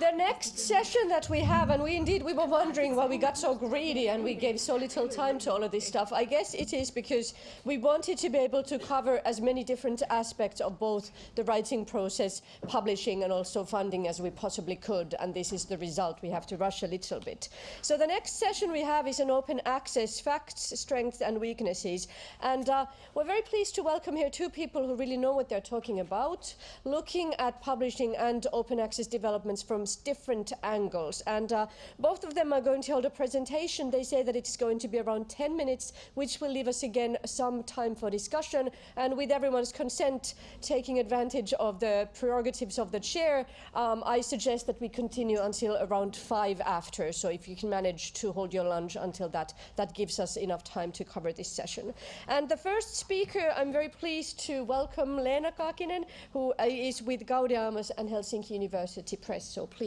the next session that we have, and we indeed we were wondering why we got so greedy and we gave so little time to all of this stuff. I guess it is because we wanted to be able to cover as many different aspects of both the writing process, publishing, and also funding as we possibly could. And this is the result. We have to rush a little bit. So the next session we have is an open access facts, strengths, and weaknesses. And uh, we're very pleased to welcome here two people who really know what they're talking about, looking at publishing and open access developments from different angles. And uh, both of them are going to hold a presentation. They say that it's going to be around 10 minutes, which will leave us again some time for discussion. And with everyone's consent, taking advantage of the prerogatives of the chair, um, I suggest that we continue until around five after. So if you can manage to hold your lunch until that, that gives us enough time to cover this session. And the first speaker, I'm very pleased to welcome Leena Kaakinen, who uh, is with Gaudeamus and Helsinki University Press. So please,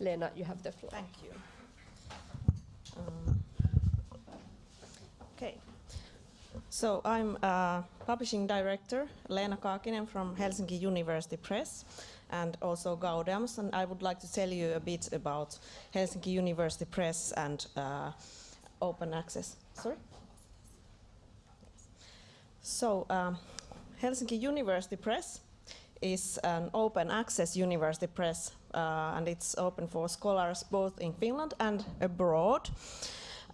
Leena, you have the floor. Thank you. Um, okay. So I'm uh, publishing director Leena Kaakinen from Helsinki University Press and also Gaudeamus and I would like to tell you a bit about Helsinki University Press and uh, open access. Sorry? So um, Helsinki University Press is an open access university press uh, and it's open for scholars both in Finland and abroad.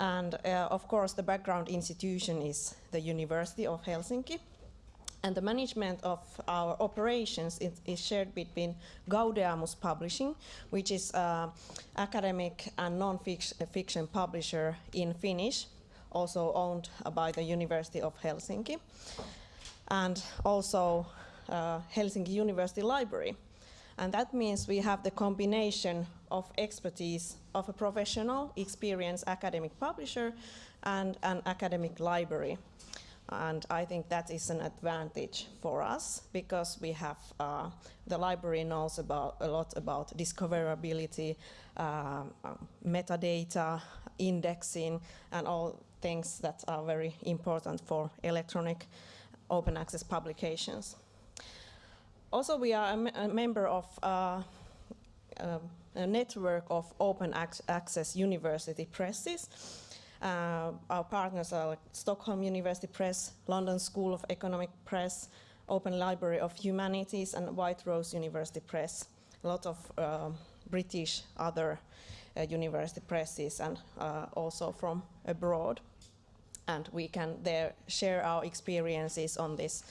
And uh, of course the background institution is the University of Helsinki. And the management of our operations is, is shared between Gaudeamus Publishing, which is an academic and non-fiction publisher in Finnish, also owned by the University of Helsinki. And also uh, Helsinki University Library. And that means we have the combination of expertise of a professional, experienced academic publisher and an academic library. And I think that is an advantage for us because we have, uh, the library knows about a lot about discoverability, uh, metadata, indexing, and all things that are very important for electronic open access publications. Also, we are a, a member of uh, uh, a network of open ac access university presses. Uh, our partners are like Stockholm University Press, London School of Economic Press, Open Library of Humanities, and White Rose University Press. A lot of uh, British other uh, university presses and uh, also from abroad. And we can there share our experiences on this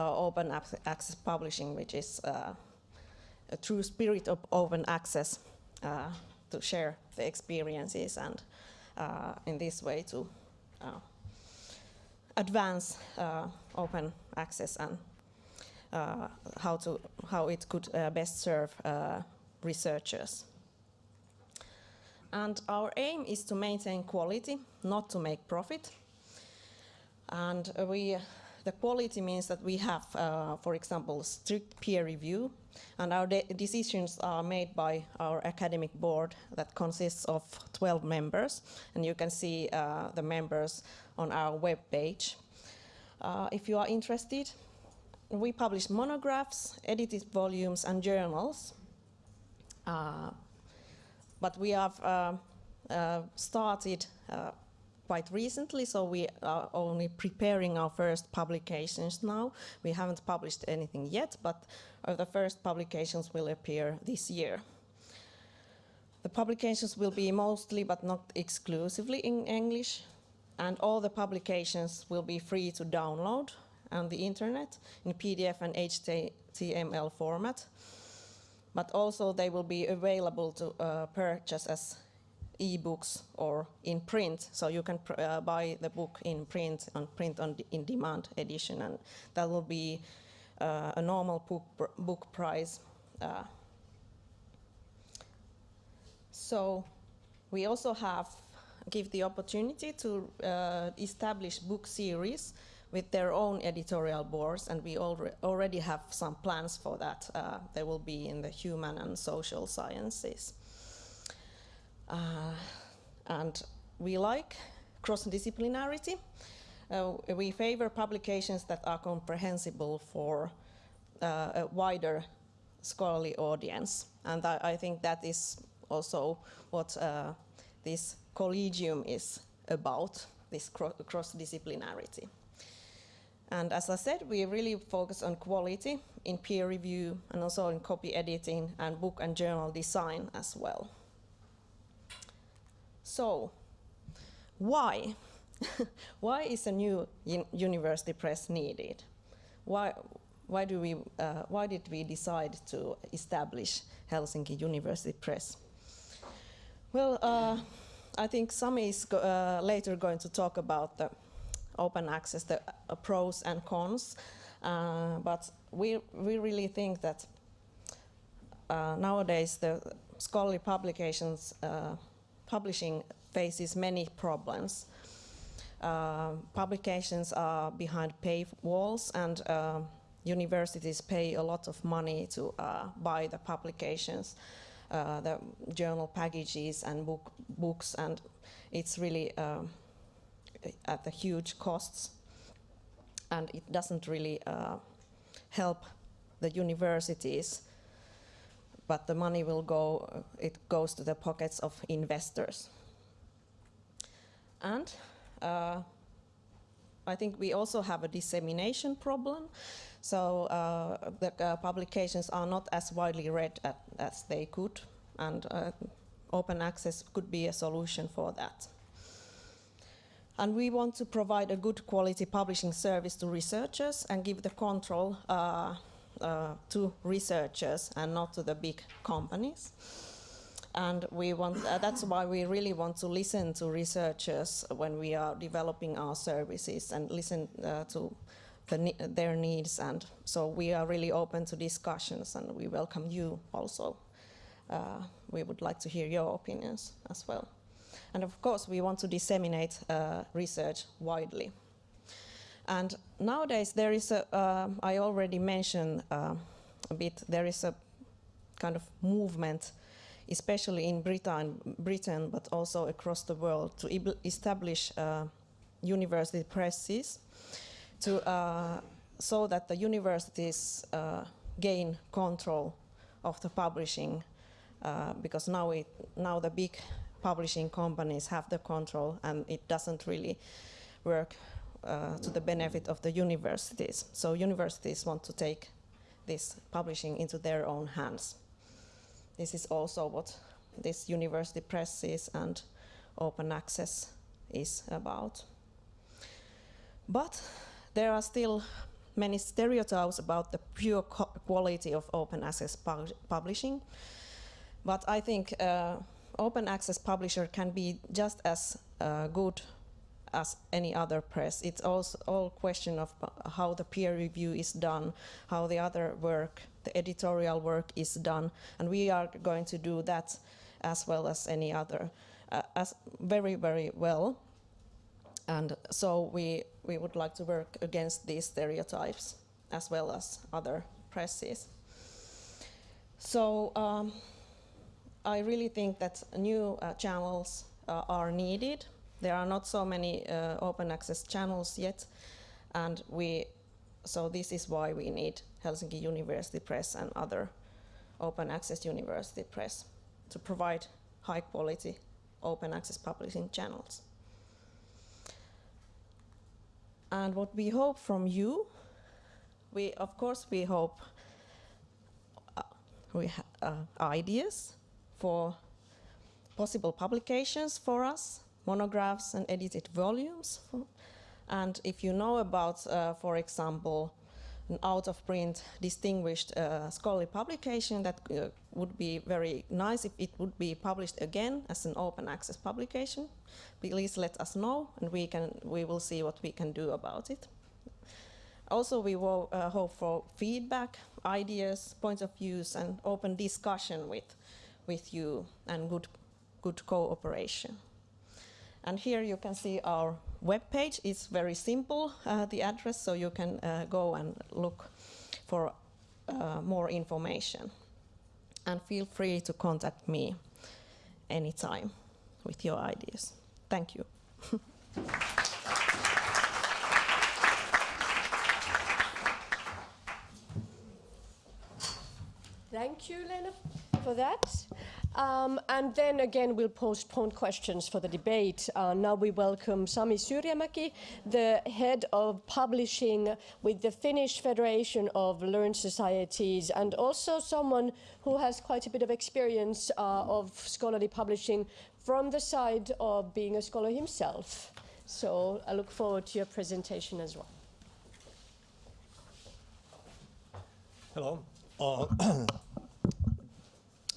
open access publishing, which is uh, a true spirit of open access uh, to share the experiences and in this way to advance open access and uh, how to how it could uh, best serve uh, researchers. And our aim is to maintain quality, not to make profit. And we the quality means that we have, uh, for example, strict peer review, and our de decisions are made by our academic board that consists of 12 members, and you can see uh, the members on our web page. Uh, if you are interested, we publish monographs, edited volumes, and journals. Uh, but we have uh, uh, started quite recently, so we are only preparing our first publications now. We haven't published anything yet, but uh, the first publications will appear this year. The publications will be mostly, but not exclusively, in English, and all the publications will be free to download on the internet in PDF and HTML format. But also they will be available to uh, purchase as e-books or in print. So you can uh, buy the book in print on print on in demand edition, and that will be uh, a normal book, book price. Uh, so we also have give the opportunity to uh, establish book series with their own editorial boards, and we alre already have some plans for that. Uh, they will be in the human and social sciences. Uh, and we like cross-disciplinarity. Uh, we favor publications that are comprehensible for uh, a wider scholarly audience. And I, I think that is also what uh, this collegium is about, this cro cross-disciplinarity. And as I said, we really focus on quality in peer review and also in copy editing and book and journal design as well. So, why? why is a new university press needed? Why, why, do we, uh, why did we decide to establish Helsinki University Press? Well, uh, I think Sami is go uh, later going to talk about the open access, the uh, pros and cons, uh, but we, we really think that uh, nowadays the scholarly publications publishing faces many problems. Uh, publications are behind paywalls and uh, universities pay a lot of money to uh, buy the publications, uh, the journal packages and book, books and it's really um, at the huge costs and it doesn't really uh, help the universities but the money will go, it goes to the pockets of investors. And uh, I think we also have a dissemination problem. So uh, the uh, publications are not as widely read at, as they could, and uh, open access could be a solution for that. And we want to provide a good quality publishing service to researchers and give the control uh, to researchers and not to the big companies. And we want, uh, that's why we really want to listen to researchers when we are developing our services and listen uh, to the, their needs. And so we are really open to discussions and we welcome you also. Uh, we would like to hear your opinions as well. And of course, we want to disseminate uh, research widely. And nowadays there is a, uh, I already mentioned uh, a bit, there is a kind of movement, especially in Britain, Britain but also across the world, to establish uh, university presses to, uh, so that the universities uh, gain control of the publishing uh, because now, it, now the big publishing companies have the control and it doesn't really work uh, to the benefit of the universities. So universities want to take this publishing into their own hands. This is also what this university press is and open access is about. But there are still many stereotypes about the pure quality of open access pu publishing. But I think uh, open access publisher can be just as uh, good as any other press. It's also all question of how the peer review is done, how the other work, the editorial work is done, and we are going to do that as well as any other, uh, as very, very well. And so we, we would like to work against these stereotypes as well as other presses. So um, I really think that new uh, channels uh, are needed there are not so many uh, open access channels yet, and we, so this is why we need Helsinki University Press and other open access university press to provide high quality open access publishing channels. And what we hope from you, we of course we hope uh, we uh, ideas for possible publications for us monographs and edited volumes. And if you know about, uh, for example, an out-of-print distinguished uh, scholarly publication that uh, would be very nice if it would be published again as an open access publication. Please let us know and we, can, we will see what we can do about it. Also, we will uh, hope for feedback, ideas, points of views and open discussion with, with you and good, good cooperation. And here you can see our web page. It's very simple, uh, the address, so you can uh, go and look for uh, more information. And feel free to contact me anytime with your ideas. Thank you. Thank you, Leena, for that. Um, and then again, we'll postpone questions for the debate. Uh, now we welcome Sami Syrjämäki, the head of publishing with the Finnish Federation of Learned Societies, and also someone who has quite a bit of experience uh, of scholarly publishing from the side of being a scholar himself. So I look forward to your presentation as well. Hello. Uh,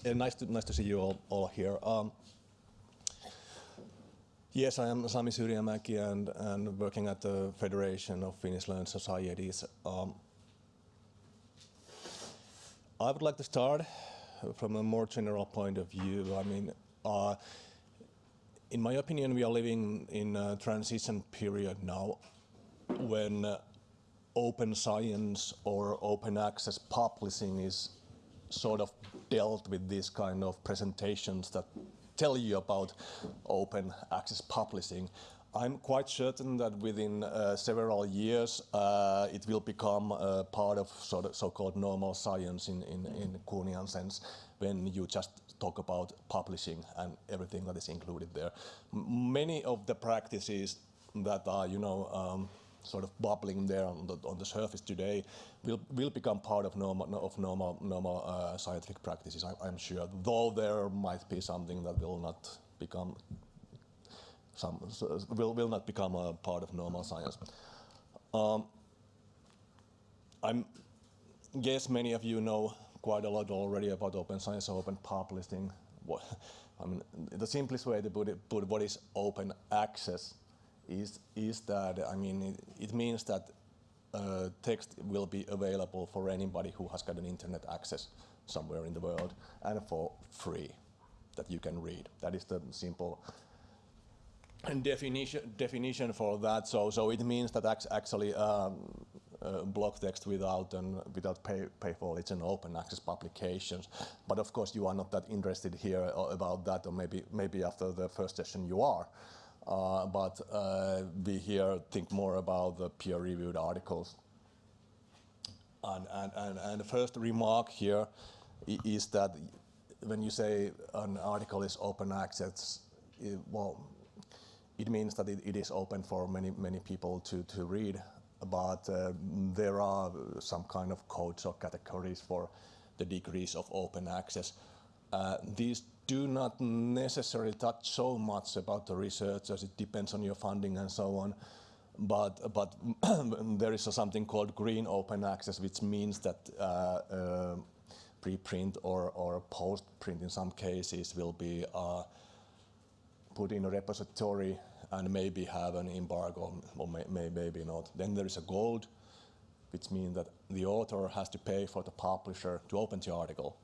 yeah, nice to nice to see you all, all here. Um, yes, I am Sami Syrjämäki and and working at the Federation of Finnish Learned Societies. Um, I would like to start from a more general point of view. I mean, uh, in my opinion, we are living in a transition period now when uh, open science or open access publishing is sort of dealt with these kind of presentations that tell you about open access publishing. I'm quite certain that within uh, several years uh, it will become uh, part of sort of so-called normal science in, in, in Kuhnian sense when you just talk about publishing and everything that is included there. M many of the practices that are, you know, um, sort of bubbling there on the, on the surface today will, will become part of normal, of normal, normal uh, scientific practices, I, am sure, though there might be something that will not become some, will, will not become a part of normal science. Um, I guess many of you know quite a lot already about open science, open publishing. I mean, the simplest way to put it, put what is open access is, is that, I mean, it, it means that uh, text will be available for anybody who has got an internet access somewhere in the world and for free that you can read. That is the simple definition definition for that. So so it means that actually um, uh, block text without and without pay pay for it's an open access publications. But of course you are not that interested here uh, about that, or maybe maybe after the first session you are. Uh, but uh, we here think more about the peer-reviewed articles. And, and, and, and, the first remark here is that when you say an article is open access, it, well, it means that it, it is open for many, many people to, to read, but uh, there are some kind of codes or categories for the degrees of open access. Uh, these do not necessarily touch so much about the research as it depends on your funding and so on. But, but there is something called green open access, which means that uh, uh, preprint or, or post-print in some cases will be uh, put in a repository and maybe have an embargo or may, may, maybe not. Then there is a gold, which means that the author has to pay for the publisher to open the article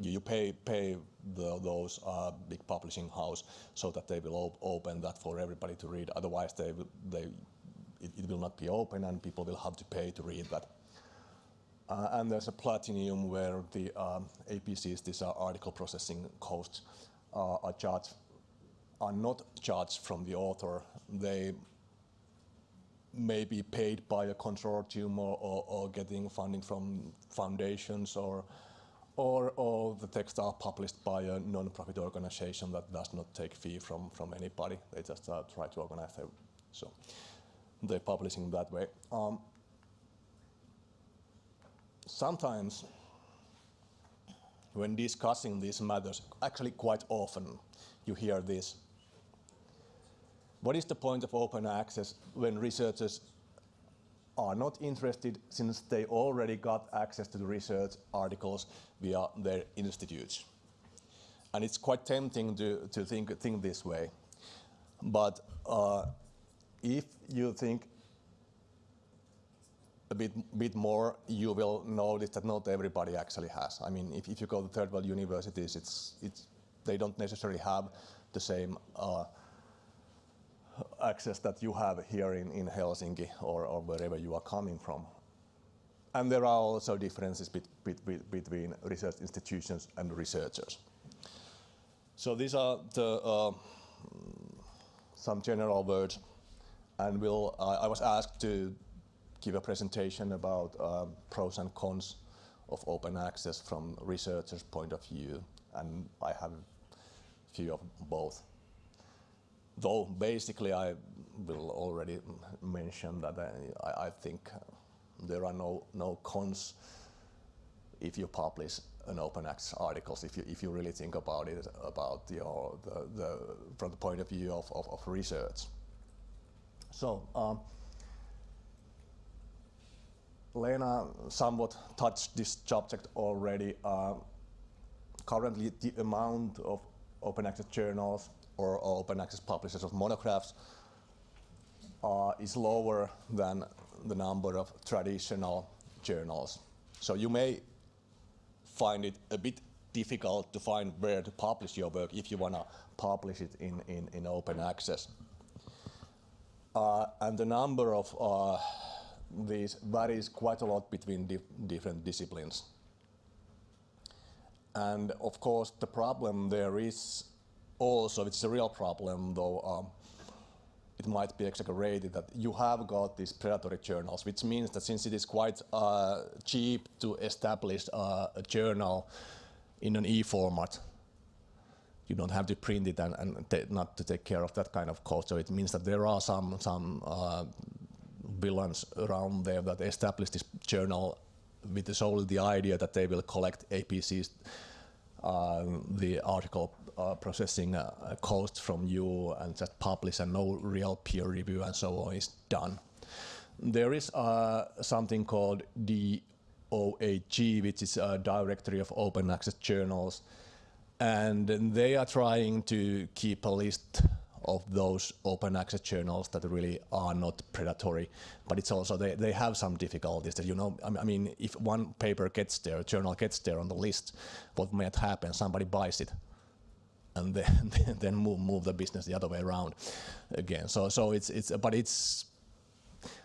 you pay pay the, those uh, big publishing house so that they will op open that for everybody to read. Otherwise, they they it, it, will not be open, and people will have to pay to read that. Uh, and there's a platinum where the um, APCs, these are article processing costs, uh, are charged are not charged from the author. They may be paid by a consortium or, or, or getting funding from foundations or or, all the texts are published by a non-profit organization that does not take fee from, from anybody. They just uh, try to organize their, so they're publishing that way. Um, sometimes when discussing these matters, actually quite often you hear this. What is the point of open access when researchers are not interested since they already got access to the research articles via their institutes. And it's quite tempting to, to think, think this way. But uh, if you think a bit, bit more, you will notice that not everybody actually has. I mean, if, if you go to third world universities, it's, it's, they don't necessarily have the same uh, access that you have here in, in Helsinki or, or wherever you are coming from. And there are also differences bet, bet, between research institutions and researchers. So these are the, uh, some general words. And we'll, uh, I was asked to give a presentation about um, pros and cons of open access from researchers' point of view, and I have a few of both. Though basically I will already mention that I, I think there are no, no cons if you publish an open access articles, if you, if you really think about it, about your, the, the, from the point of view of, of, of research. So, um, Leena somewhat touched this subject already. Uh, currently, the amount of open access journals or open access publishers of monographs uh, is lower than the number of traditional journals. So you may find it a bit difficult to find where to publish your work if you want to publish it in, in, in open access. Uh, and the number of uh, these varies quite a lot between dif different disciplines. And of course, the problem there is also, it's a real problem, though um, it might be exaggerated, that you have got these predatory journals, which means that since it is quite uh, cheap to establish uh, a journal in an e-format, you don't have to print it and, and not to take care of that kind of cost. So it means that there are some some uh, villains around there that establish this journal with solely the idea that they will collect APCs, uh, the article uh, processing uh, cost from you and just publish and no real peer review and so on is done. There is uh, something called DOAJ, which is a directory of open access journals, and they are trying to keep a list of those open access journals that really are not predatory. But it's also, they, they have some difficulties that, you know, I mean, if one paper gets there, a journal gets there on the list, what might happen? Somebody buys it and then, then move, move the business the other way around again. So, so it's, it's, but it's,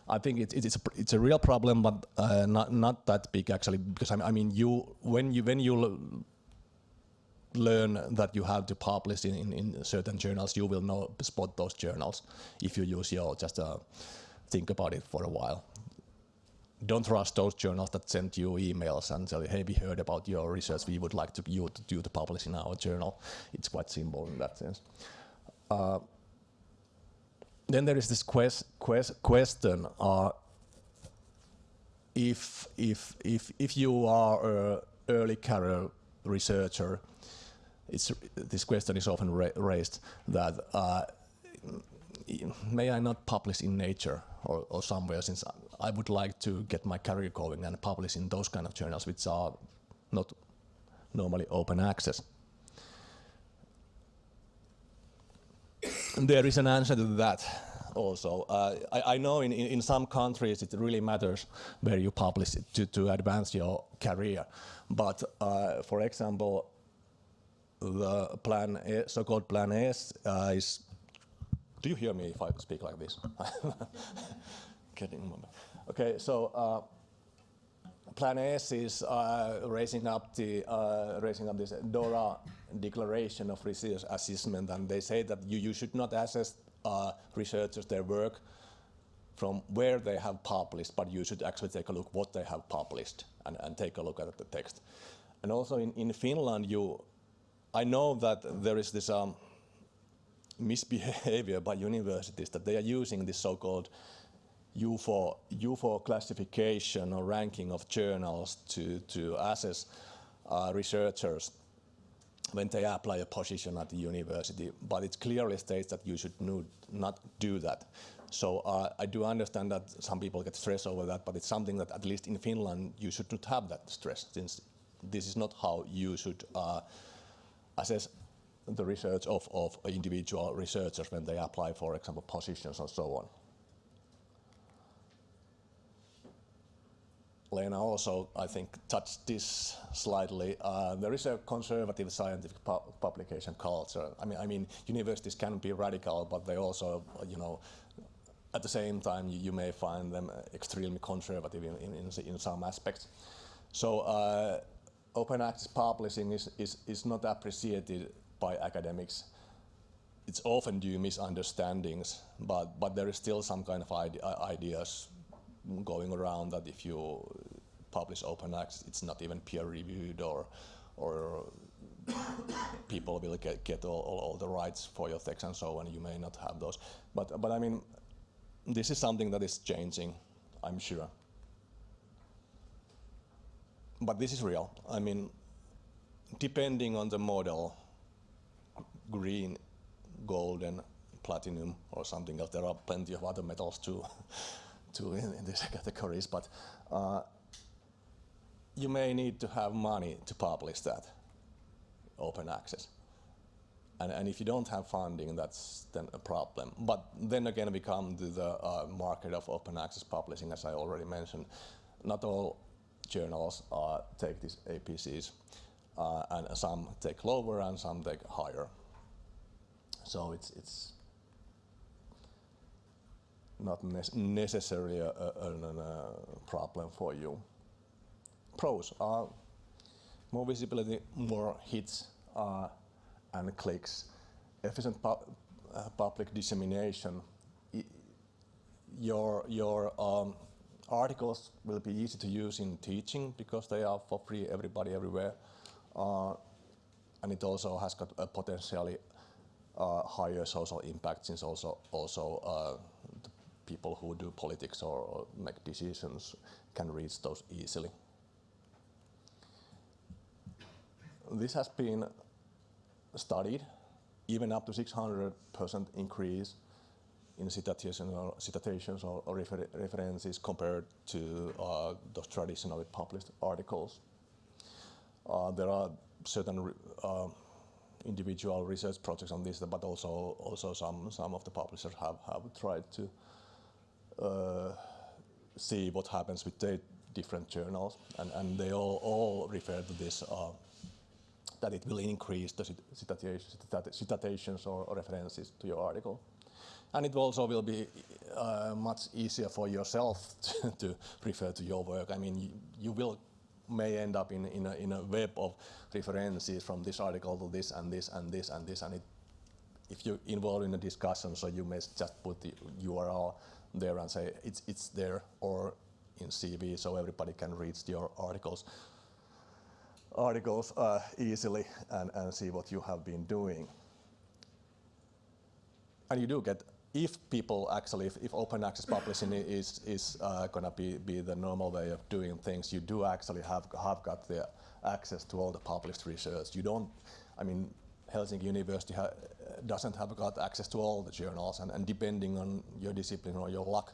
I think it's it's a, it's a real problem, but uh, not not that big actually. Because I, mean, you when you when you learn that you have to publish in, in, in, certain journals, you will know spot those journals if you use your just uh, think about it for a while. Don't trust those journals that send you emails and tell you, hey, we heard about your research, we would like to you to publish in our journal. It's quite simple in that sense. Uh, then there is this quest, quest, question: uh, if if if if you are an early career researcher it's, this question is often ra raised that uh, may I not publish in Nature or, or, somewhere since I would like to get my career going and publish in those kind of journals which are not normally open access. there is an answer to that also. Uh, I, I, know in, in, some countries it really matters where you publish to, to advance your career. But uh, for example, the plan, A, so-called plan S uh, is, do you hear me if I speak like this? Getting Okay, so uh, plan S is uh, raising up the uh, raising up this DORA declaration of research assessment, and they say that you, you should not assess researchers their work from where they have published, but you should actually take a look what they have published and, and take a look at the text. And also in, in Finland, you I know that there is this um, misbehavior by universities that they are using this so-called JUFO, JUFO classification or ranking of journals to, to assess uh, researchers when they apply a position at the university, but it clearly states that you should not do that. So uh, I do understand that some people get stressed over that, but it's something that at least in Finland you should not have that stress, since this is not how you should uh, assess the research of, of individual researchers when they apply, for example, positions and so on. Leena also, I think, touched this slightly. Uh, there is a conservative scientific pu publication culture. I mean, I mean, universities can be radical, but they also, you know, at the same time, you, you may find them extremely conservative in, in, in some aspects. So uh, open access publishing is, is, is not appreciated by academics. It's often due misunderstandings, but, but there is still some kind of ide ideas going around that if you publish open access, it's not even peer reviewed or, or people will get, get all, all, all the rights for your text and so on. You may not have those. But, but I mean, this is something that is changing, I'm sure. But this is real. I mean, depending on the model, green, golden, platinum, or something else, there are plenty of other metals too, in, in these categories. But uh, you may need to have money to publish that open access. And, and if you don't have funding, that's then a problem. But then again, we come to the uh, market of open access publishing, as I already mentioned. Not all journals uh, take these APCs, uh, and some take lower and some take higher. So it's, it's not ne necessarily a, a, a, a problem for you. Pros are more visibility, more hits uh, and clicks, efficient pu uh, public dissemination. I your your um, articles will be easy to use in teaching because they are for free, everybody, everywhere. Uh, and it also has got a potentially uh, higher social impact since also also uh, people who do politics or, or make decisions can reach those easily. This has been studied, even up to 600% increase in or, citations or, or refer references compared to uh, those traditionally published articles. Uh, there are certain uh, individual research projects on this, but also also some some of the publishers have have tried to see what happens with the different journals, and and they all all refer to this uh, that it will increase the citations, citations or, or references to your article. And it also will be uh, much easier for yourself to, to, refer to your work. I mean, you, you will may end up in, in, a, in a web of references from this article to this and this and this and this. And it, if you're involved in a discussion, so you may just put the URL there and say it's, it's there or in CV so everybody can read your articles articles uh, easily and, and see what you have been doing. And you do get, if people actually, if, if open access publishing is, is uh, going to be, be the normal way of doing things, you do actually have, have got the access to all the published research. You don't, I mean, Helsinki University doesn't have got access to all the journals, and, and depending on your discipline or your luck,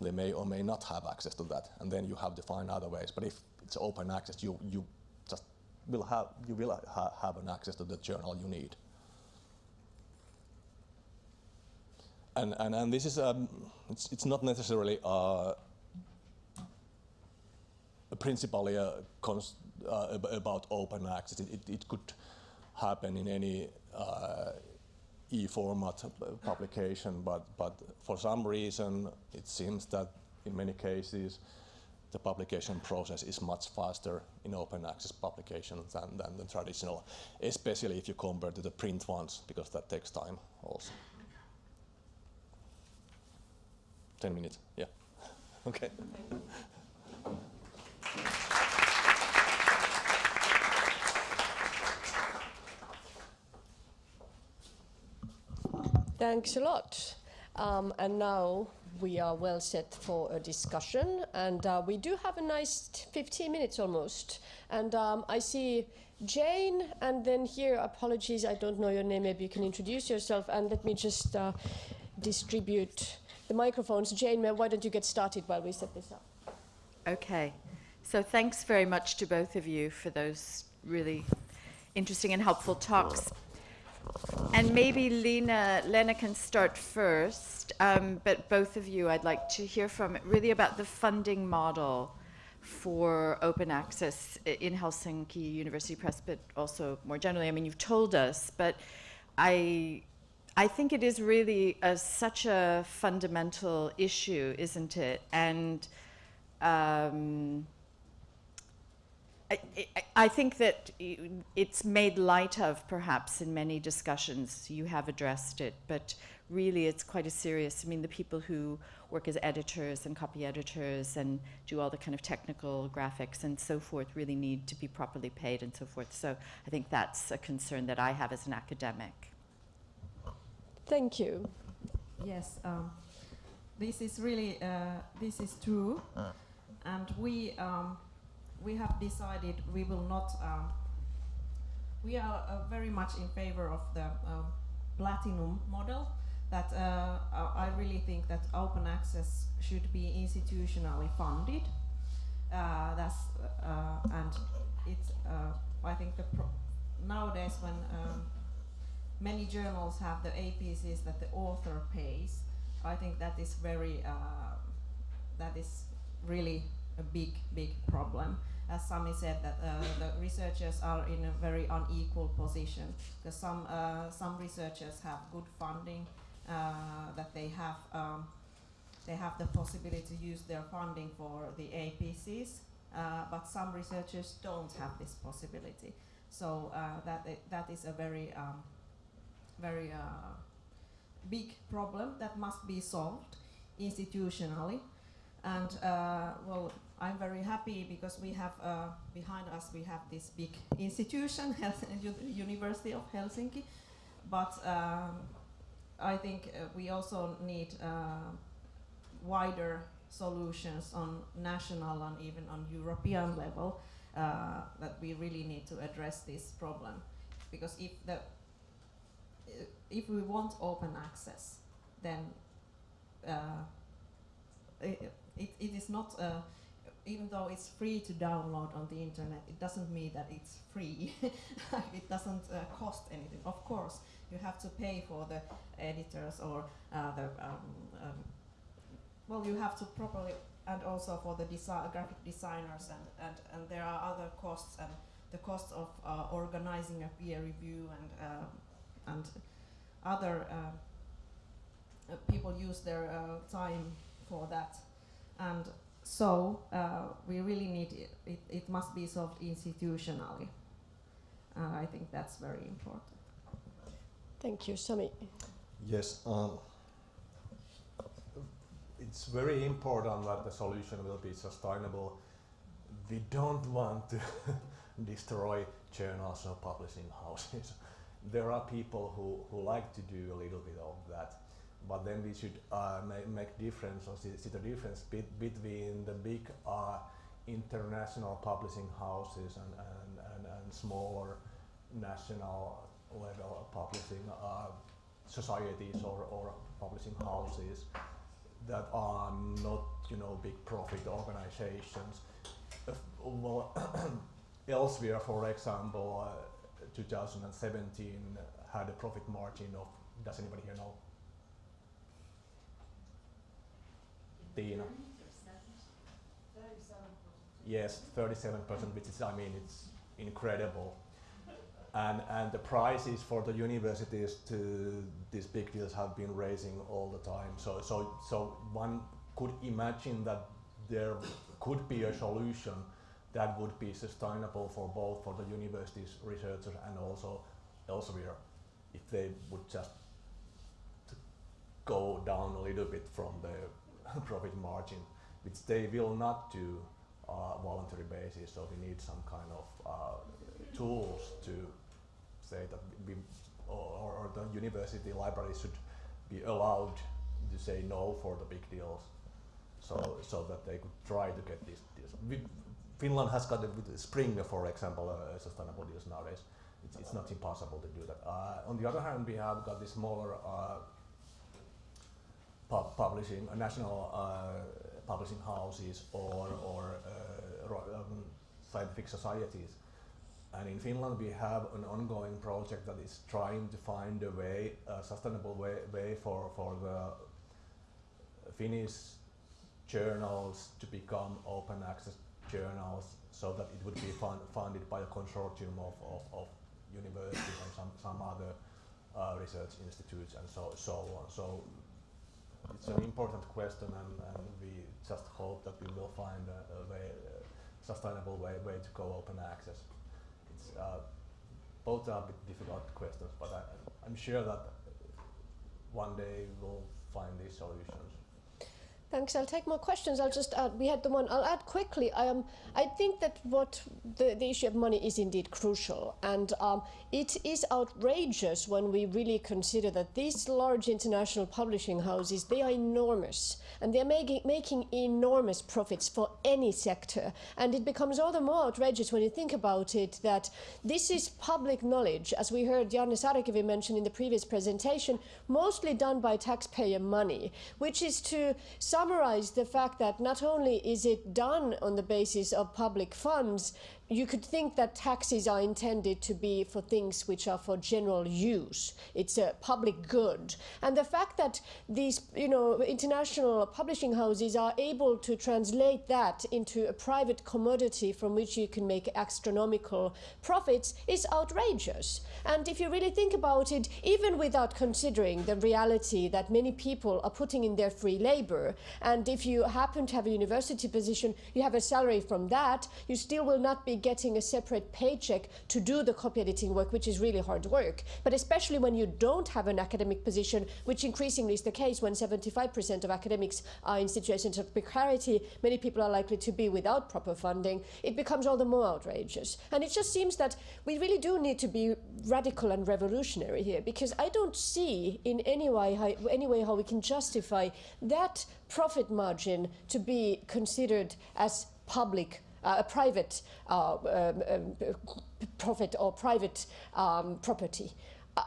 they may or may not have access to that, and then you have to find other ways. But if it's open access, you, you just will have, you will ha have an access to the journal you need. And, and, and this is, um, it's, it's not necessarily uh, principally a uh, about open access. It, it, it, could happen in any uh, e-format publication, but, but for some reason it seems that in many cases the publication process is much faster in open access publications than, than the traditional, especially if you compare to the print ones, because that takes time also. 10 minutes, yeah. okay. Thanks a lot. Um, and now we are well set for a discussion. And uh, we do have a nice 15 minutes almost. And um, I see Jane and then here apologies I don't know your name maybe you can introduce yourself and let me just uh, distribute the microphones. Jane why don't you get started while we set this up? Okay. So thanks very much to both of you for those really interesting and helpful talks and maybe Leena, Leena can start first, um, but both of you, I'd like to hear from really about the funding model for open access in Helsinki University Press, but also more generally. I mean, you've told us, but I, I think it is really a, such a fundamental issue, isn't it? And um, I, I, I think that it's made light of perhaps in many discussions. You have addressed it, but really it's quite a serious. I mean, the people who work as editors and copy editors and do all the kind of technical graphics and so forth really need to be properly paid and so forth. So I think that's a concern that I have as an academic. Thank you. Yes, um, this is really uh, this is true, and we um, we have decided we will not. Um, we are uh, very much in favor of the um, platinum model. That uh, I really think that open access should be institutionally funded. Uh, that's uh, and it's. Uh, I think the nowadays when um, many journals have the APCs that the author pays. I think that is very, uh, that is really a big, big problem. As Sami said, that uh, the researchers are in a very unequal position. Because some, uh, some researchers have good funding, uh, that they have, um, they have the possibility to use their funding for the APCs, uh, but some researchers don't have this possibility. So uh, that, that is a very um, very big problem that must be solved institutionally. And uh, well, I'm very happy because we have uh, behind us we have this big institution, University of Helsinki. But um, I think uh, we also need uh, wider solutions on national and even on European level. Uh, that we really need to address this problem, because if the uh, if we want open access, then uh, it, it, it is not, uh, even though it's free to download on the internet, it doesn't mean that it's free. it doesn't uh, cost anything. Of course, you have to pay for the editors or uh, the, um, um, well, you have to properly, and also for the graphic designers, and, and, and there are other costs, and the cost of uh, organizing a peer review and um and other uh, uh, people use their uh, time for that and so uh, we really need it, it, it must be solved institutionally uh, I think that's very important Thank you, Sami. Yes, um, it's very important that the solution will be sustainable. We don't want to destroy journals or publishing houses. There are people who, who like to do a little bit of that, but then we should uh, ma- make difference or see, see the difference bet between the big uh, international publishing houses and, and, and, and smaller national level publishing uh, societies or, or publishing houses that are not, you know, big profit organizations. Well, Elsevier, for example, uh, 2017 had a profit margin of, does anybody here know? Yes, 37%, which is, I mean, it's incredible. And, and the prices for the universities to these big deals have been raising all the time. So, so, so one could imagine that there could be a solution that would be sustainable for both for the universities, researchers, and also Elsevier, if they would just go down a little bit from the profit margin, which they will not do uh, voluntary basis. So we need some kind of uh, tools to say that we or, or the university library should be allowed to say no for the big deals, so so that they could try to get these deals. We, Finland has got a, with Springer, for example, uh, sustainable deals nowadays. It's, it's not impossible to do that. Uh, on the other hand, we have got the smaller uh, pub publishing, uh, national uh, publishing houses or, or uh, um, scientific societies. And in Finland, we have an ongoing project that is trying to find a way, a sustainable way, way for, for the Finnish journals to become open access journals so that it would be fun, funded by a consortium of, of, of universities and some, some other uh, research institutes and so, so on. So it's an important question and, and we just hope that we will find a, a way uh, sustainable way, way to go open access. It's, uh, both are a bit difficult questions, but I, I'm sure that one day we'll find these solutions. Thanks. I'll take more questions. I'll just add, we had the one, I'll add quickly. Um, I think that what the, the issue of money is indeed crucial. And um, it is outrageous when we really consider that these large international publishing houses, they are enormous. And they're making, making enormous profits for any sector. And it becomes all the more outrageous when you think about it that this is public knowledge, as we heard Janne Saarikivi mention in the previous presentation, mostly done by taxpayer money, which is to summarize the fact that not only is it done on the basis of public funds, you could think that taxes are intended to be for things which are for general use. It's a public good. And the fact that these, you know, international publishing houses are able to translate that into a private commodity from which you can make astronomical profits is outrageous. And if you really think about it, even without considering the reality that many people are putting in their free labor, and if you happen to have a university position, you have a salary from that, you still will not be getting a separate paycheck to do the copy editing work, which is really hard work. But especially when you don't have an academic position, which increasingly is the case when 75% of academics are in situations of precarity, many people are likely to be without proper funding, it becomes all the more outrageous. And it just seems that we really do need to be radical and revolutionary here, because I don't see in any way how, any way how we can justify that profit margin to be considered as public a private uh, um, um, profit or private um, property.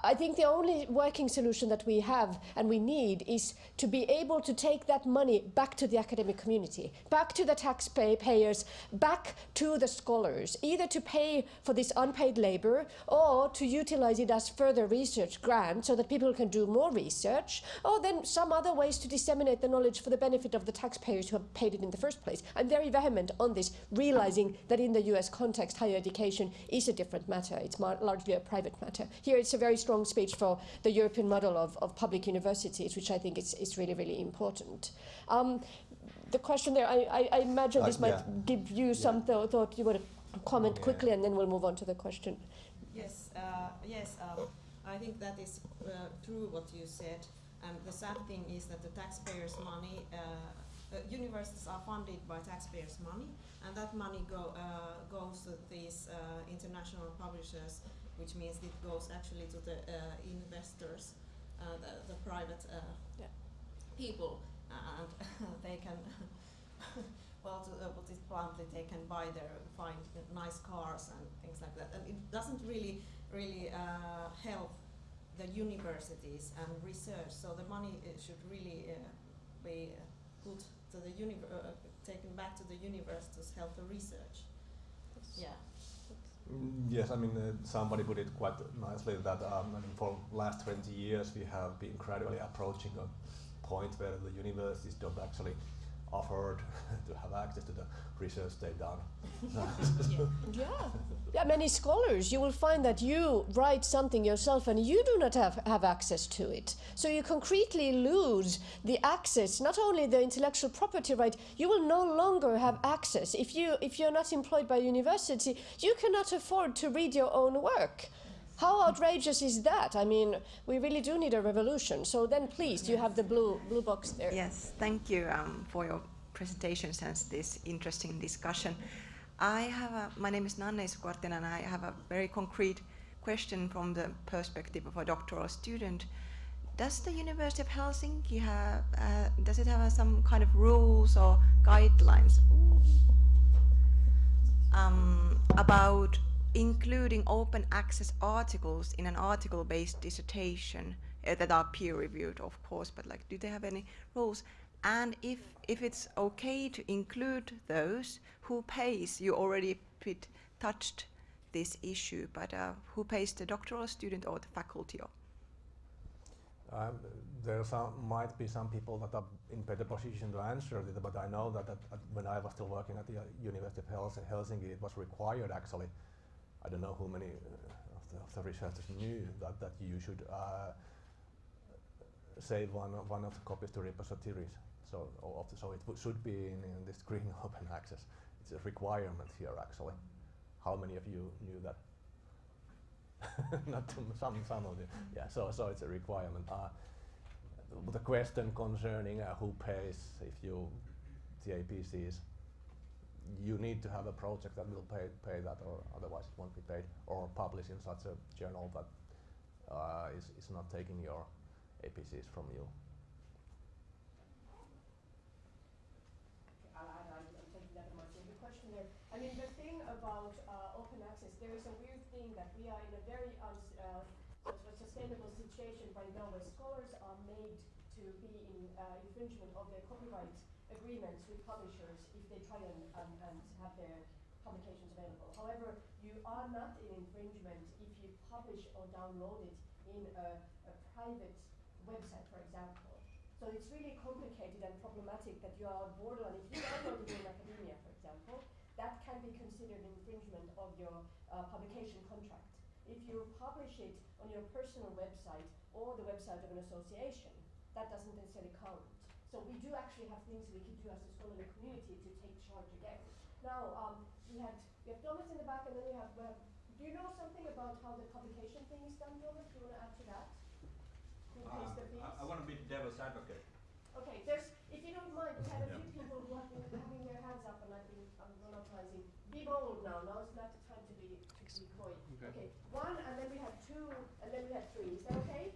I think the only working solution that we have and we need is to be able to take that money back to the academic community, back to the taxpayers, back to the scholars, either to pay for this unpaid labor or to utilize it as further research grants so that people can do more research, or then some other ways to disseminate the knowledge for the benefit of the taxpayers who have paid it in the first place. I'm very vehement on this, realizing that in the US context, higher education is a different matter. It's largely a private matter. Here it's a very strong speech for the European model of, of public universities, which I think is, is really, really important. Um, the question there, I, I, I imagine Uh, this might yeah. give you some th thought. You want to comment Yeah. quickly, and then we'll move on to the question. Yes, uh, yes, um, I think that is uh, true what you said. And the sad thing is that the taxpayers' money, uh, uh, universities are funded by taxpayers' money, and that money go, uh, goes to these uh, international publishers, which means it goes actually to the uh, investors, uh, the, the private uh, Yeah. people, and they can. Well, to uh, put it bluntly, they can buy their find nice cars and things like that, and it doesn't really, really uh, help the universities and research. So the money should really uh, be uh, put to the uni- uh, taken back to the universities to help the research. Yeah. Yes, I mean, uh, somebody put it quite nicely that um, I mean, for last 20 years we have been gradually approaching a point where the universities don't actually afford to have access to the research they've done. Yeah. Yeah, many scholars, you will find that you write something yourself and you do not have, have access to it. So you concretely lose the access, not only the intellectual property right, you will no longer have access. If, you, if you're not employed by university, you cannot afford to read your own work. How outrageous is that? I mean, we really do need a revolution. So then please, you have the blue, blue box there. Yes, thank you um, for your presentations and this interesting discussion. I have a, my name is Nanne Sukortinen and I have a very concrete question from the perspective of a doctoral student. Does the University of Helsinki have, uh, does it have uh, some kind of rules or guidelines um, about including open access articles in an article-based dissertation uh, that are peer-reviewed, of course, but like, do they have any rules? And if if it's okay to include those, who pays? You already bit touched this issue, but uh, who pays the doctoral student or the faculty? Or Um, there some, might be some people that are in better position to answer it, but I know that at, at when I was still working at the uh, University of Helsinki, it was required actually. I don't know how many uh, of, the, of the researchers knew that, that you should uh, save one, of- one of the copies to repositories. So, of the, so it should be in, in this green open access it's a requirement here actually. How many of you knew that? Not some, some of you. Yeah, so, so it's a requirement. Uh, the question concerning uh, who pays if you, the APCs, you need to have a project that will pay, pay that or otherwise it won't be paid or publish in such a journal that uh, is, is not taking your APCs from you. My question here. I mean, the thing about uh, open access, there is a weird thing that we are in a very uns- uh, sustainable situation right now where scholars are made to be in uh, infringement of their copyright agreements with publishers if they try and, and, and have their publications available. However, you are not in infringement if you publish or download it in a, a private website, for example. So it's really complicated and problematic that you are borderline. If you download it in academia, for example, that can be considered infringement of your uh, publication contract. If you publish it on your personal website or the website of an association, that doesn't necessarily count. So we do actually have things we can do as a scholarly community to take charge again. Now, um, we had we have Thomas in the back, and then we have. We have do you know something about how the publication thing is done, Thomas? Do you want to add to that? Who pays Uh, the fees? I, I want to be the devil's advocate. Okay, there's, if you don't mind, we had a few people who have been having their hands up and I've been, I'm monopolizing. Be bold now, now is not the time to be, to be coy. Okay, one, and then we had two, and then we had three, is that okay?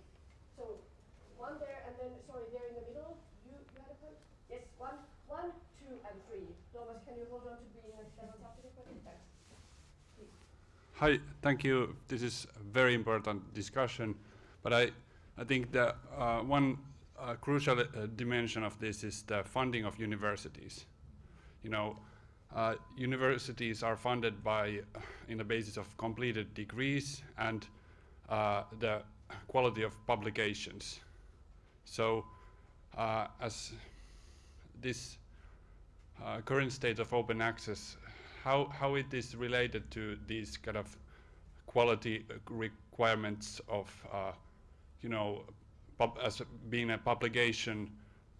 So, one there, and then, sorry, there in the middle, you, you had a point? Yes, one, one, two, and three. Thomas, can you hold on to being a devil's advocate for me? Thanks. Please. Hi, thank you. This is a very important discussion, but I, I think the uh, one uh, crucial uh, dimension of this is the funding of universities. You know, uh, universities are funded by, in the basis of completed degrees and uh, the quality of publications. So, uh, as this current state of open access, how, how it is related to these kind of quality requirements of, uh, you know, pub, as being a publication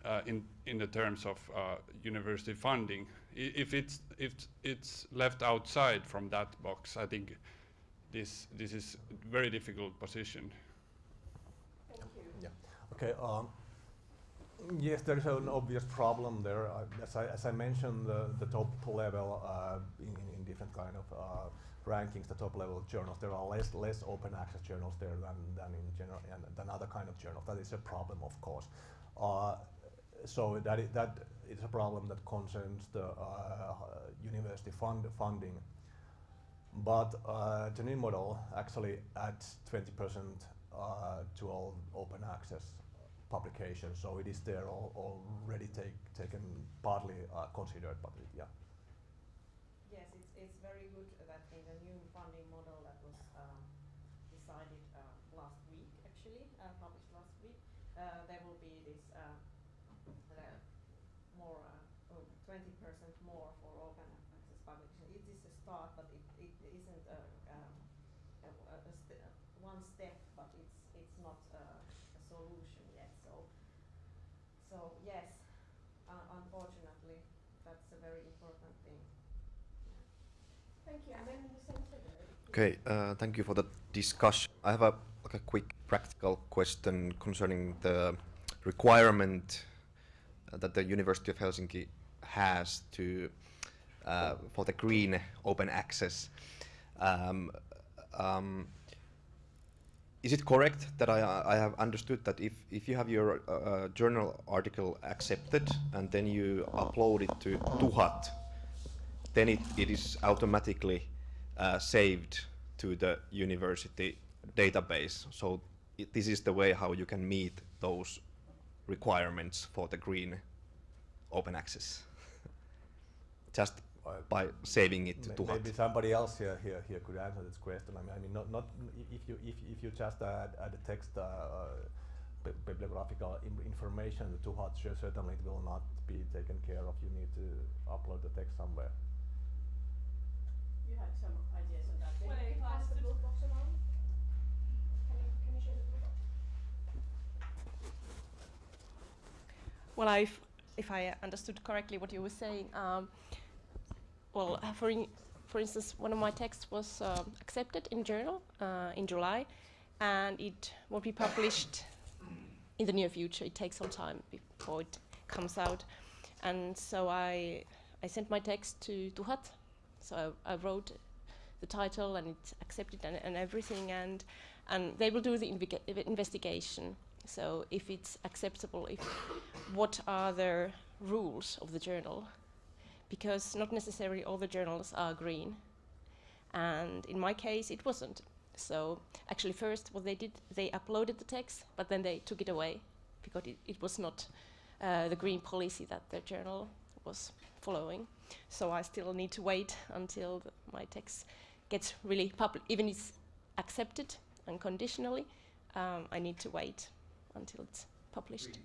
uh, in, in the terms of uh, university funding. I- If it's, if it's left outside from that box, I think this, this is a very difficult position. Thank you. Yeah. Okay. Um, yes, there is an obvious problem there. Uh, as, I, as I mentioned, the, the top level uh, in, in- different kind of uh, rankings, the top level journals, there are less less open access journals there than, than in general and than other kind of journals. That is a problem, of course. Uh, so that is, that is a problem that concerns the uh, university fund funding. But uh, the new model actually adds 20% uh, to all open access publications, so it is there al- already take, taken partly uh, considered, but yeah. Yes, it's, it's very good that in the new funding model that was um, decided uh, last week, actually, uh, published last week, uh, there will be this uh, uh, more, uh, oh, 20% more for open access publication. It is a start, but it, it isn't a, um, a, a, a st- uh, one step, but it's, it's not uh, a solution yet. So, so yes, uh, unfortunately, that's a very important thing. Thank you, and then in the center there. Okay, uh, thank you for the discussion. I have a like a quick practical question concerning the requirement uh, that the University of Helsinki has to uh, for the green open access. Um, um, is it correct that I, I have understood that if, if you have your uh, journal article accepted and then you upload it to Tuhat, then it, it is automatically uh, saved to the university database. So it, this is the way how you can meet those requirements for the green open access. Just by saving it to May- Maybe somebody else here, here, here could answer this question. I mean, I mean, not, not if you if, if you just add, add a text uh, uh, bibliographical im- information to Hot, certainly it will not be taken care of. You need to upload the text somewhere. You had some ideas on that. Maybe Well, you if can I pass the could- blue box around? Can you, can you share the blue box? Well, if, if I understood correctly what you were saying, um, well, uh, for in, for instance, one of my texts was uh, accepted in journal uh, in July, and it will be published in the near future. It takes some time before it comes out, and so I I sent my text to Tuhat. So I, I wrote the title and it's accepted and, and everything, and and they will do the investigation. So if it's acceptable, if what are the rules of the journal? Because not necessarily all the journals are green, and in my case, it wasn't. So actually, first what they did, they uploaded the text, but then they took it away because it, it was not uh, the green policy that the journal was following. So I still need to wait until the, my text gets really public, even it's accepted unconditionally. Um, I need to wait until it's published.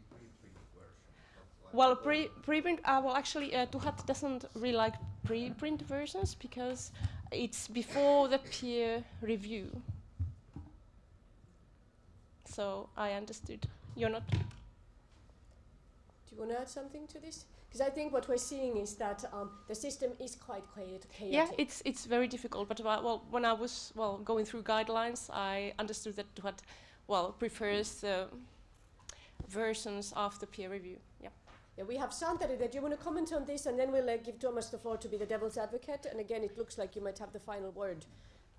Well, pre preprint. Uh, well, actually, uh, Tuhat doesn't really like preprint versions because it's before the peer review. So I understood. You're not. Do you want to add something to this? Because I think what we're seeing is that um, the system is quite chaotic. Yeah, it's it's very difficult. But uh, well, when I was well going through guidelines, I understood that what well, prefers the versions after peer review. Yeah. Yeah, we have Santeri there. Do you want to comment on this, and then we'll uh, give Thomas the floor to be the devil's advocate. And again, it looks like you might have the final word.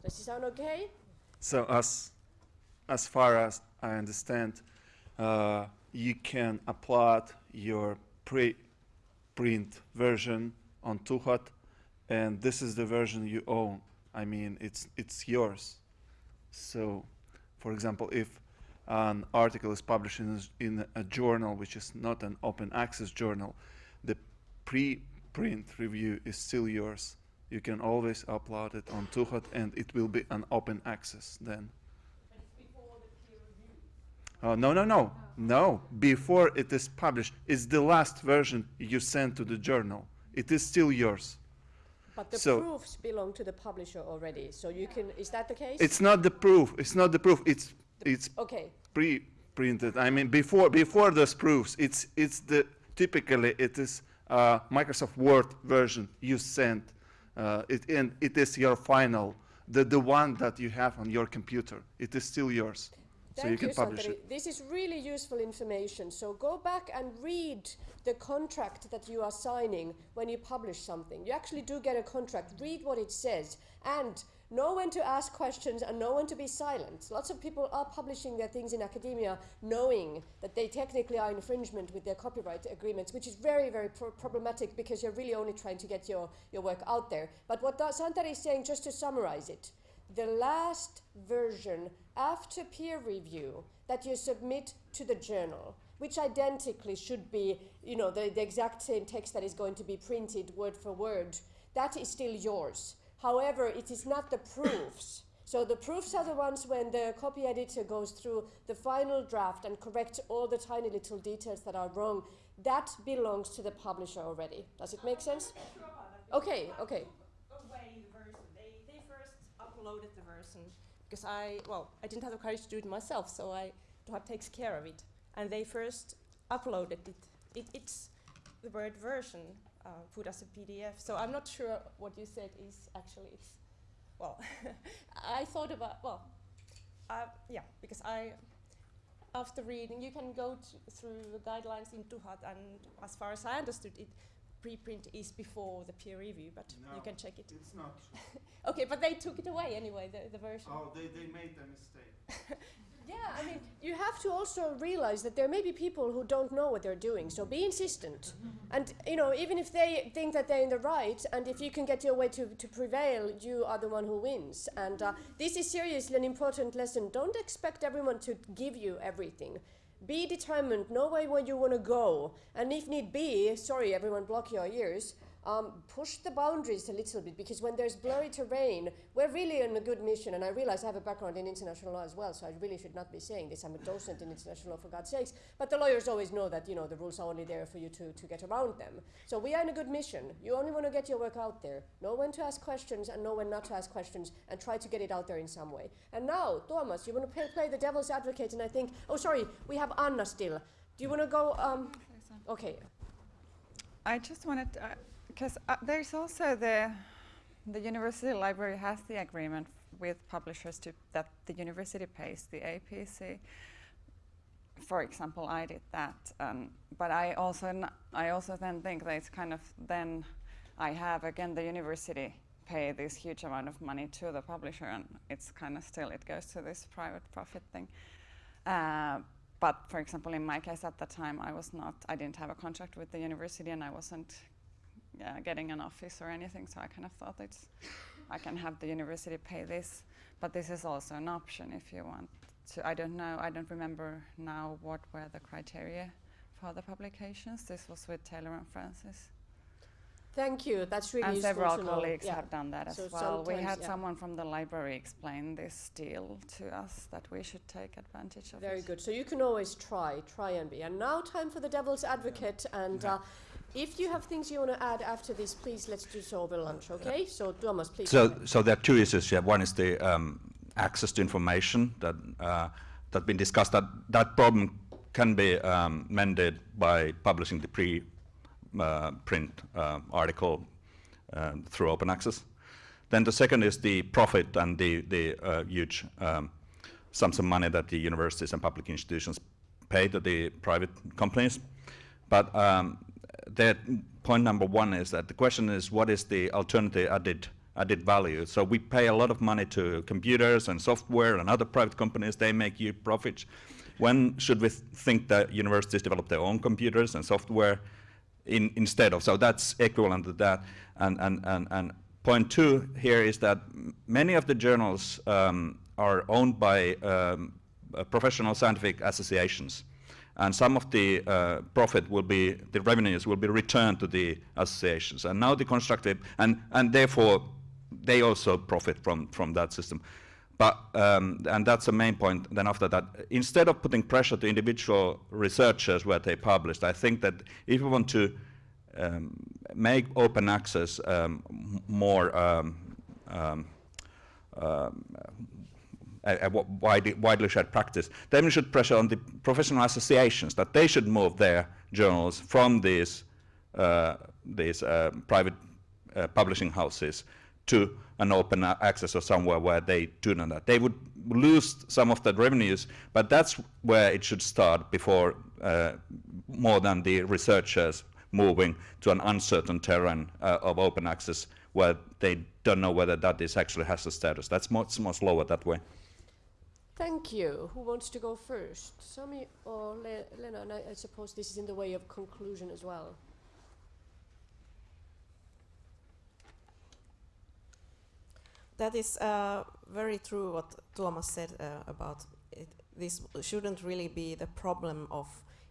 Does it sound okay? So as as far as I understand, uh, you can upload your pre-print version on Tuhat, and this is the version you own. I mean, it's it's yours. So, for example, if an article is published in a, in a journal which is not an open access journal, the pre-print review is still yours. You can always upload it on Tuhat and it will be an open access then. Oh, no, no, no, no. Before it is published, it's the last version you send to the journal. It is still yours. But the So- proofs belong to the publisher already. So you can. Is that the case? It's not the proof. It's not the proof. It's it's okay. pre-printed. I mean, before before those proofs, it's it's the typically it is uh, Microsoft Word version you send. Uh, it and it is your final, the the one that you have on your computer. It is still yours, so Thank you can publish Santeri. it. This is really useful information. So go back and read the contract that you are signing when you publish something. You actually do get a contract. Read what it says and know when to ask questions and know when to be silent. Lots of people are publishing their things in academia knowing that they technically are infringement with their copyright agreements, which is very, very pro- problematic because you're really only trying to get your, your work out there. But what Santeri is saying, just to summarize it, the last version after peer review that you submit to the journal, which identically should be, you know, the, the exact same text that is going to be printed word for word, that is still yours. However, it is not the proofs. So the proofs are the ones when the copy editor goes through the final draft and corrects all the tiny little details that are wrong. That belongs to the publisher already. Does it make sense? Okay, okay. away the version. They, they first uploaded the version because I, well, I didn't have the courage to do it myself, so I, Tuhat takes care of it. And they first uploaded it. it it's the word version uh, put as a PDF. So I'm not sure what you said is actually, it's, well, I thought about, well, uh, yeah, because I, after reading, you can go through the guidelines in Tuhat, and as far as I understood it, preprint is before the peer review, but you can check it. It's not. Okay, but they took it away anyway, the, the version. Oh, they, they made a mistake. Yeah, I mean, you have to also realize that there may be people who don't know what they're doing. So be insistent, and you know, even if they think that they're in the right, and if you can get your way to, to prevail, you are the one who wins. And uh, this is seriously an important lesson. Don't expect everyone to give you everything. Be determined. Know where, where you want to go, and if need be, sorry, everyone, block your ears. Um, push the boundaries a little bit because when there's blurry terrain, we're really on a good mission. And I realize I have a background in international law as well, so I really should not be saying this. I'm a docent in international law, for God's sakes. But the lawyers always know that you know the rules are only there for you to, to get around them. So we are in a good mission. You only want to get your work out there. Know when to ask questions and know when not to ask questions, and try to get it out there in some way. And now, Thomas, you want to play, play the devil's advocate, and I think, oh sorry, we have Anna still. Do you want to go? Um, okay. I just wanted, uh, Because uh, there's also the the university library has the agreement with publishers to that the university pays the APC. For example, I did that, um, but I also I also then think that it's kind of then I have again the university pay this huge amount of money to the publisher, and it's kind of still it goes to this private profit thing. Uh, but for example, in my case at the time, I was not, I didn't have a contract with the university, and I wasn't uh, getting an office or anything. So I kind of thought it's, I can have the university pay this, but this is also an option if you want to. I don't know, I don't remember now what were the criteria for the publications. This was with Taylor and Francis. Thank you. That's really and useful several to know. colleagues Yeah. have done that as So well. We had yeah. someone from the library explain this deal to us that we should take advantage of Very it. good. So you can always try, try and be. And now time for the devil's advocate. And uh, if you have things you want to add after this, please let's do so over lunch, okay? So Thomas, please. So, so there are two issues here. One is the um, access to information that uh, that been discussed. That that problem can be um, mended by publishing the pre-print uh, article um, through open access. Then the second is the profit and the the uh, huge um, sums of money that the universities and public institutions pay to the private companies. But um, that point number one is that the question is what is the alternative added added value? So we pay a lot of money to computers and software and other private companies. They make huge profits. When should we think that universities develop their own computers and software in, instead of? So that's equivalent to that. And, and, and, and point two here is that many of the journals um, are owned by um, professional scientific associations and some of the uh, profit will be, the revenues will be returned to the associations. And now the constructive, and, and therefore they also profit from, from that system. But, um, and that's the main point, then after that, instead of putting pressure to individual researchers where they published, I think that if we want to um, make open access um, more um, um, um, a, a wi- widely, shared practice. Then we should pressure on the professional associations that they should move their journals from these, uh, these uh, private uh, publishing houses to an open access or somewhere where they do not that. They would lose some of that revenues, but that's where it should start before uh, more than the researchers moving to an uncertain terrain uh, of open access where they don't know whether that is actually has a status. That's much more slower that way. Thank you. Who wants to go first? Sami or Le- Leena? And I, I suppose this is in the way of conclusion as well. That is uh, very true what Tuomas said uh, about it. This shouldn't really be the problem of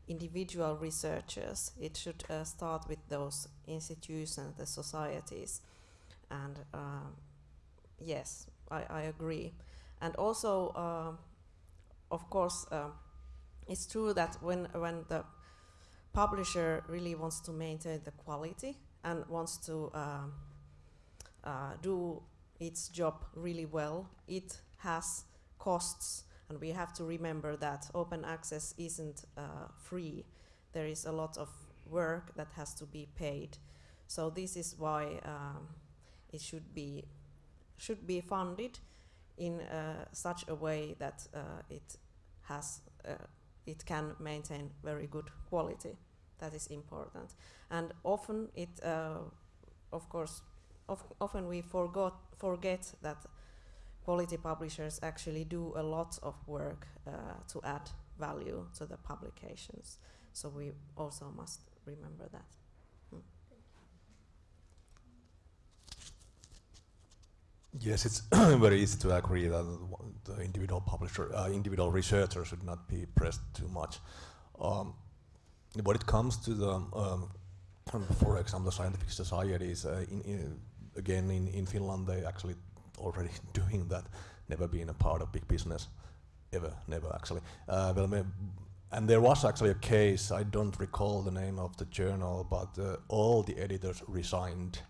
individual researchers. It should uh, start with those institutions, the societies. And um, yes, I, I agree. And also, uh, of course, uh, it's true that when, when the publisher really wants to maintain the quality and wants to um, uh, do its job really well, it has costs, and we have to remember that open access isn't uh, free. There is a lot of work that has to be paid. So this is why um, it should be should be funded in uh, such a way that uh, it has uh, it can maintain very good quality. That is important, and often it, uh, of course, of often we forgot forget that quality publishers actually do a lot of work uh, to add value to the publications. So we also must remember that. Yes, it's very easy to agree that the individual publisher, uh, individual researcher should not be pressed too much. Um, when it comes to the, um, for example, the scientific societies, uh, in, in, again in, in Finland they actually already doing that, never been a part of big business, ever, never actually. Uh, well, and there was actually a case, I don't recall the name of the journal, but uh, all the editors resigned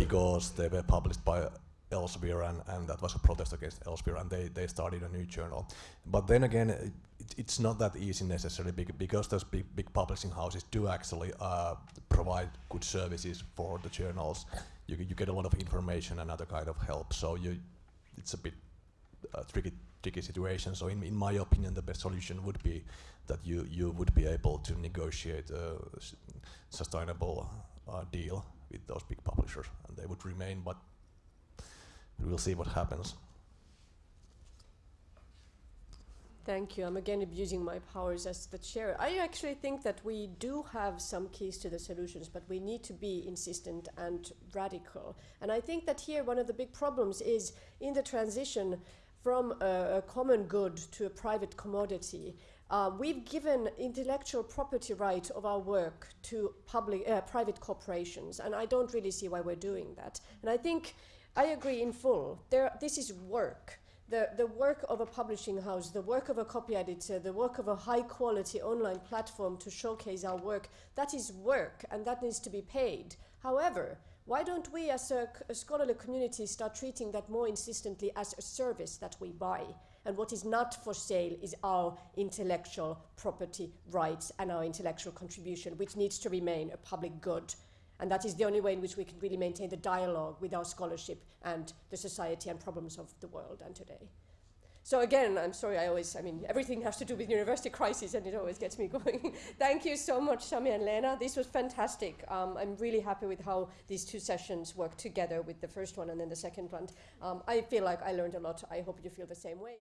because they were published by Elsevier, and, and that was a protest against Elsevier, and they, they started a new journal. But then again, it, it's not that easy necessarily because those big, big publishing houses do actually uh, provide good services for the journals. You, you get a lot of information and other kind of help, so you, it's a bit uh, tricky, tricky situation. So in, in my opinion, the best solution would be that you, you would be able to negotiate a sustainable uh, deal with those big publishers, and they would remain, but we'll see what happens. Thank you. I'm again abusing my powers as the chair. I actually think that we do have some keys to the solutions, but we need to be insistent and radical. And I think that here one of the big problems is in the transition from a, a common good to a private commodity. Uh, we've given intellectual property right of our work to public, uh, private corporations, and I don't really see why we're doing that. And I think I agree in full. There, this is work the, the work of a publishing house, the work of a copy editor, the work of a high quality online platform to showcase our work, that is work and that needs to be paid. However, why don't we as a scholarly community start treating that more insistently as a service that we buy? And what is not for sale is our intellectual property rights and our intellectual contribution, which needs to remain a public good. And that is the only way in which we can really maintain the dialogue with our scholarship and the society and problems of the world and today. So again, I'm sorry, I always, I mean, everything has to do with university crisis and it always gets me going. Thank you so much, Sami and Leena. This was fantastic. Um, I'm really happy with how these two sessions work together with the first one and then the second one. Um, I feel like I learned a lot. I hope you feel the same way.